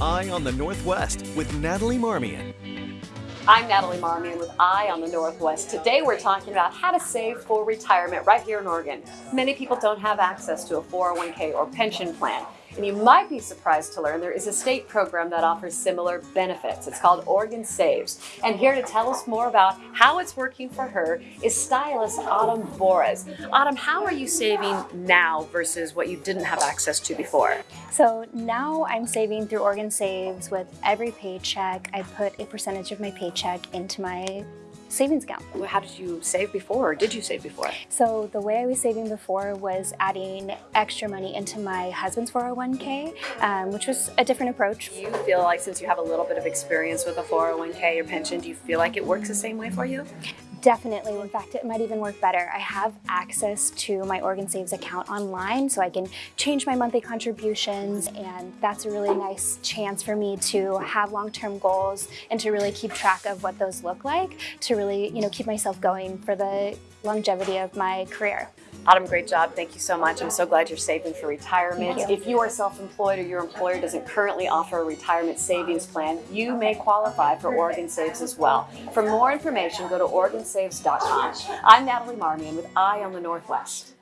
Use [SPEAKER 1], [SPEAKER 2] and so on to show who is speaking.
[SPEAKER 1] Eye on the Northwest with Natalie Marmion.
[SPEAKER 2] I'm Natalie Marmion with Eye on the Northwest. Today we're talking about how to save for retirement right here in Oregon. Many people don't have access to a 401k or pension plan. And you might be surprised to learn there is a state program that offers similar benefits. It's called Oregon Saves. And here to tell us more about how it's working for her is stylist Autumn Boras. Autumn, how are you saving now versus what you didn't have access to before?
[SPEAKER 3] So now I'm saving through Oregon Saves with every paycheck. I put a percentage of my paycheck into my savings account.
[SPEAKER 2] How did you save before or did you save before?
[SPEAKER 3] So the way I was saving before was adding extra money into my husband's 401k, um, which was a different approach.
[SPEAKER 2] Do you feel like since you have a little bit of experience with a 401k or pension, do you feel like it works the same way for you?
[SPEAKER 3] Definitely. In fact, it might even work better. I have access to my Oregon Saves account online, so I can change my monthly contributions, and that's a really nice chance for me to have long-term goals and to really keep track of what those look like, to really, you know, keep myself going for the longevity of my career.
[SPEAKER 2] Autumn, great job. Thank you so much. I'm so glad you're saving for retirement.
[SPEAKER 3] You.
[SPEAKER 2] If you are self-employed or your employer doesn't currently offer a retirement savings plan, you may qualify for Oregon Saves as well. For more information, go to OregonSaves.com. I'm Natalie Marmion with Eye on the Northwest.